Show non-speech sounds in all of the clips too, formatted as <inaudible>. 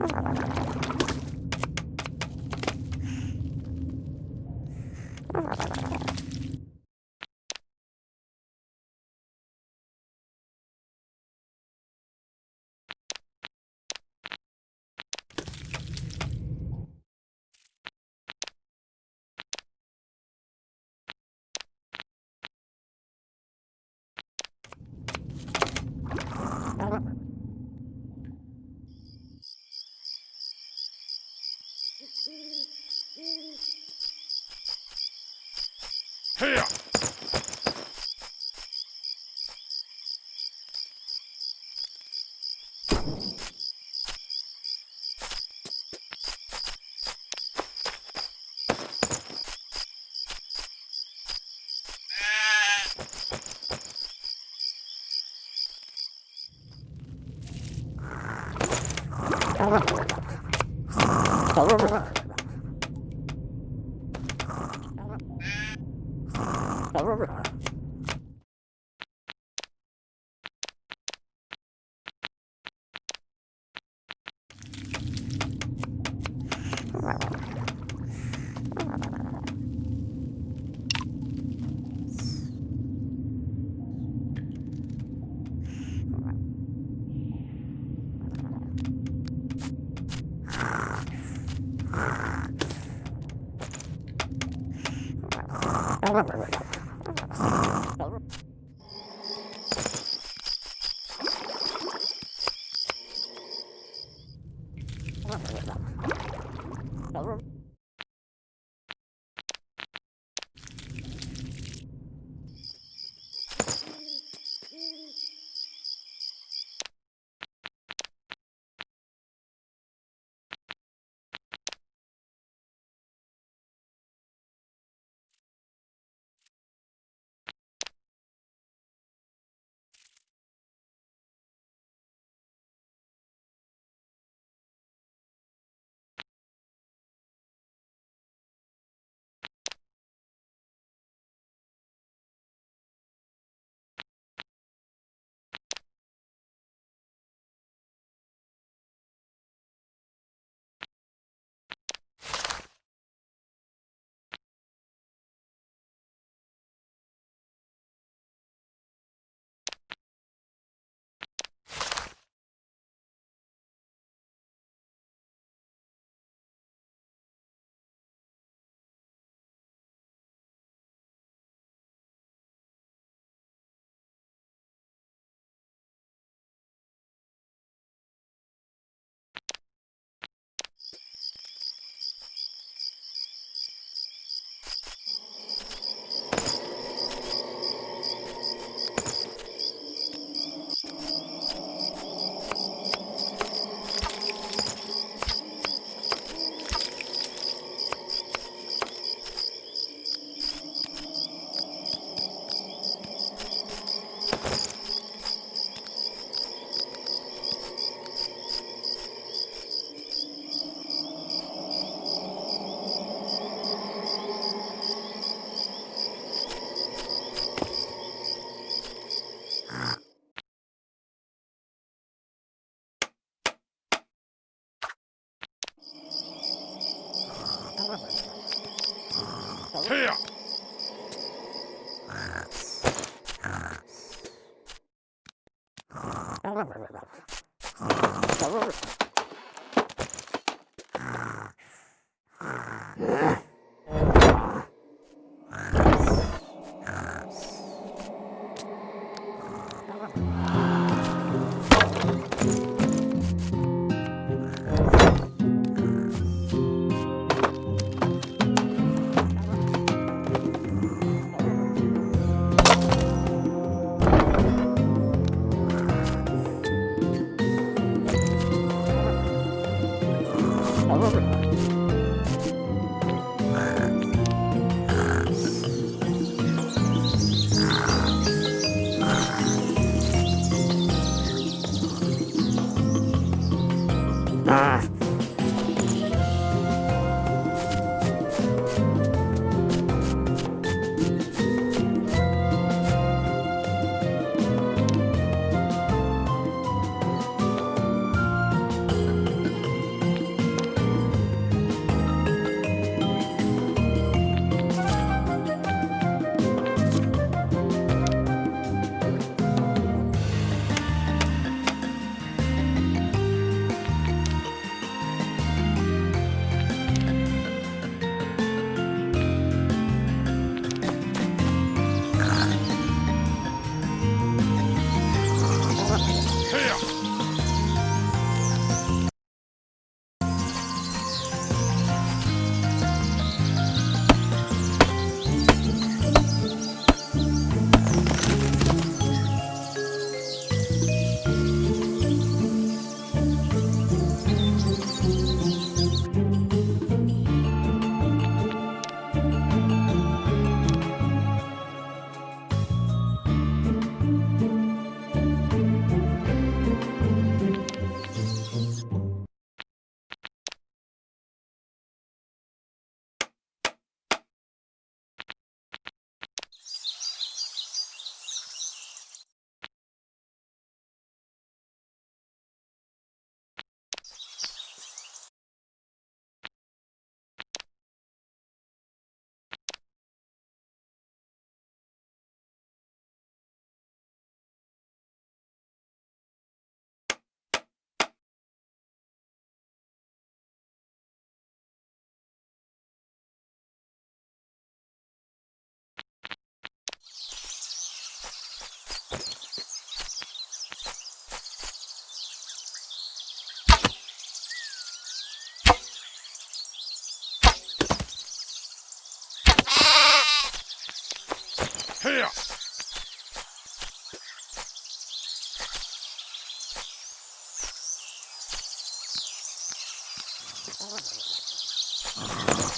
何? 헤 una barbaridad. Blah, blah, blah, blah.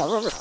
Here!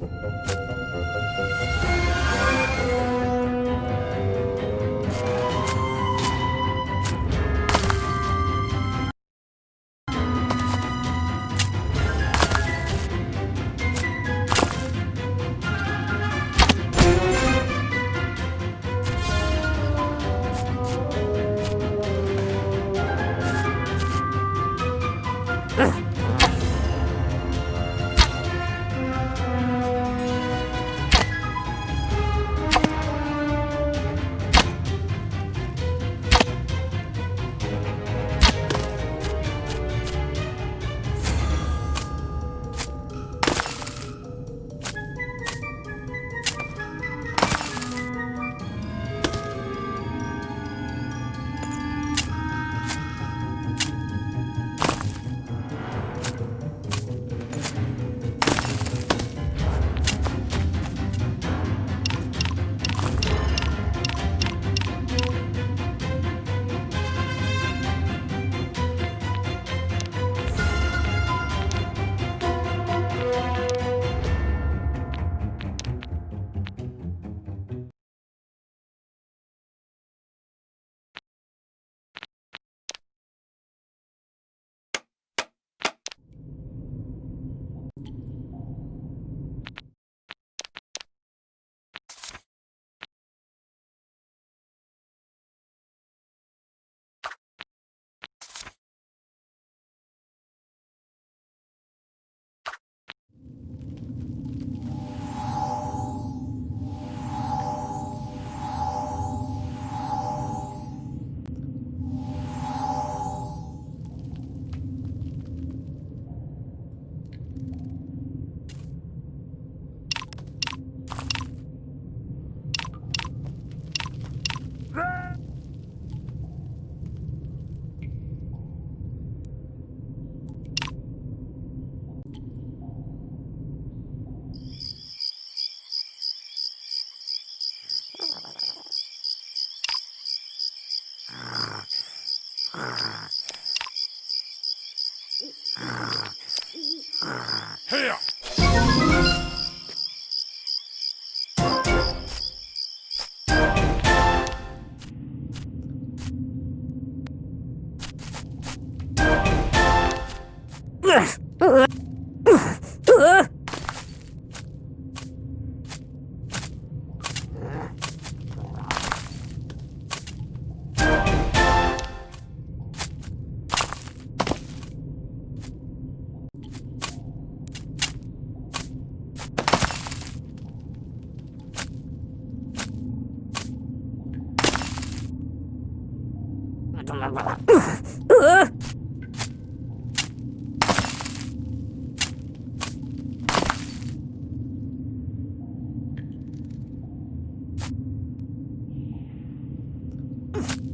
Here!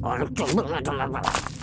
얼굴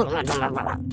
怎么怎么怎么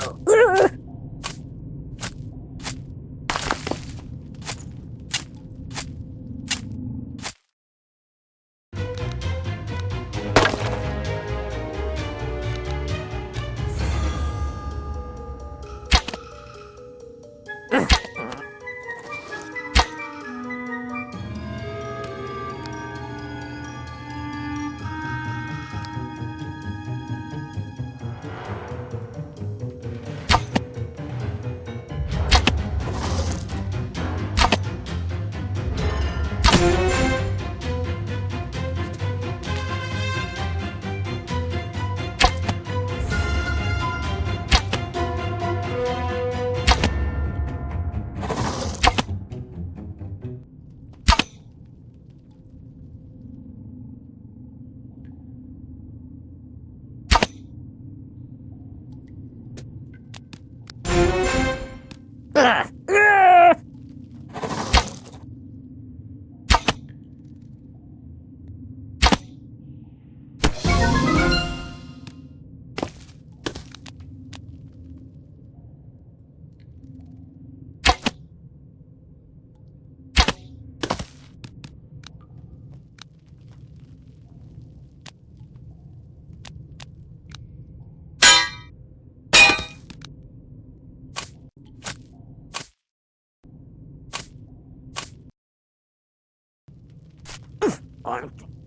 out. Arthur.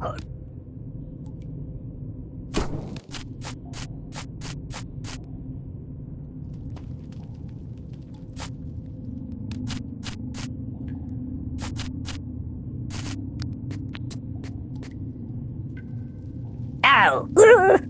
Oink. Ow! <laughs>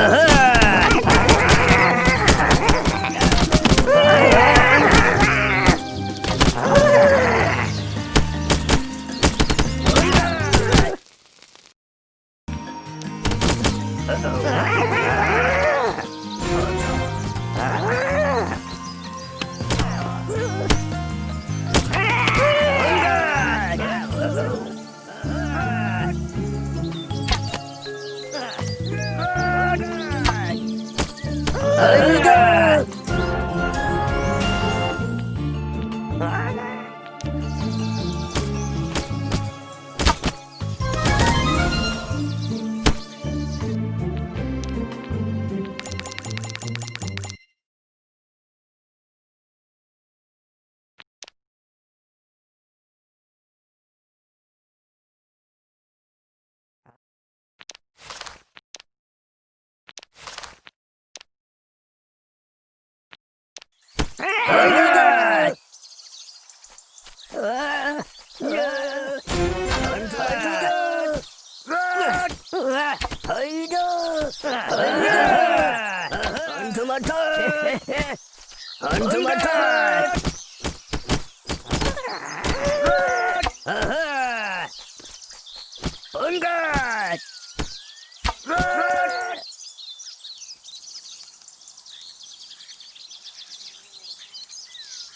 Uh-huh.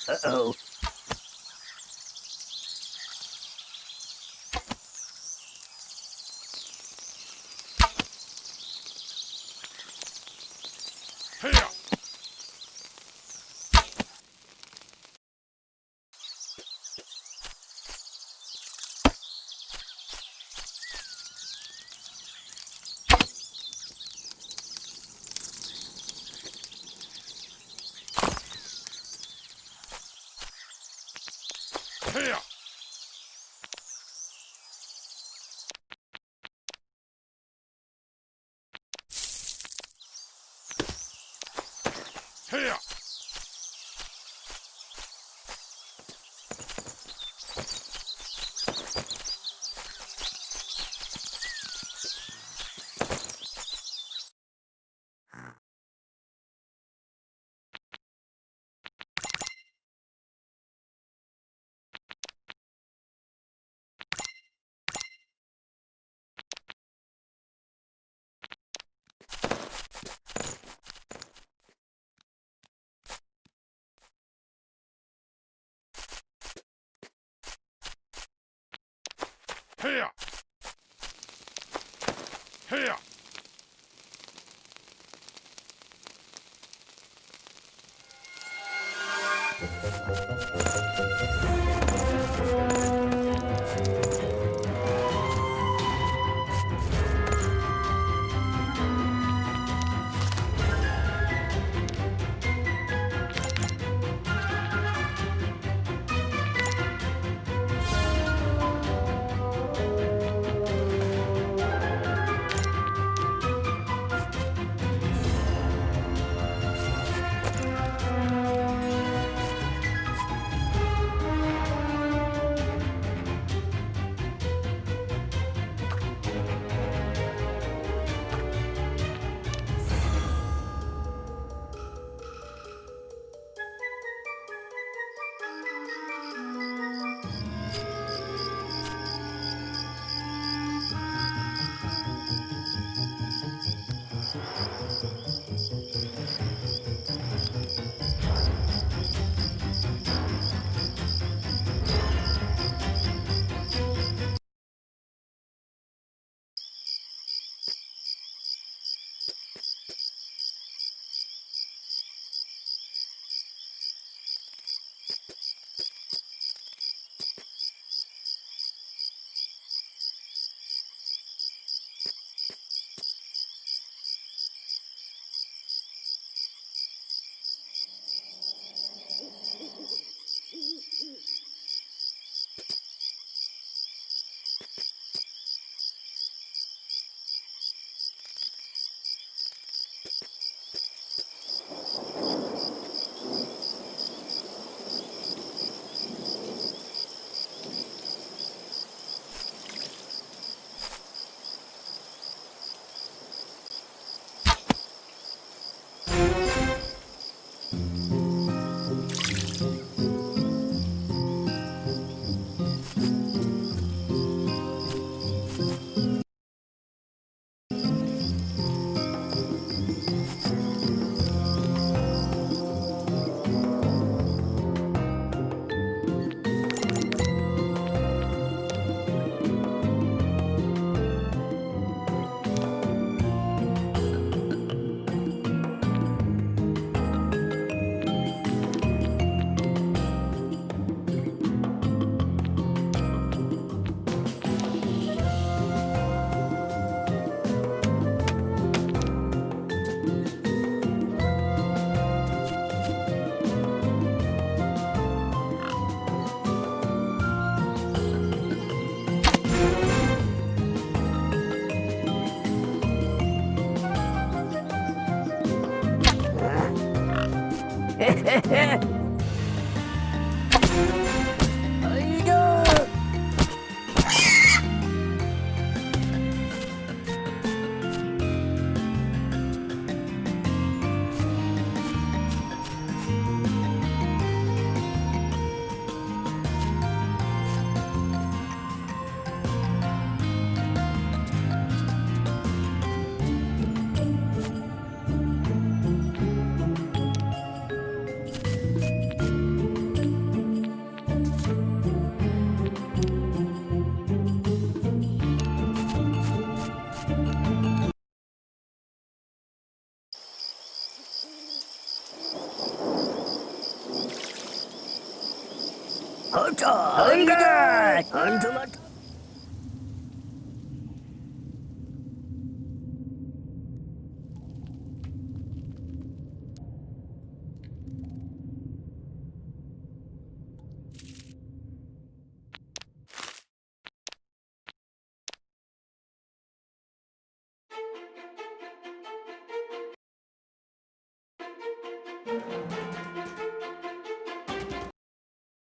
Uh-oh. Here! Here! Yeah. <laughs>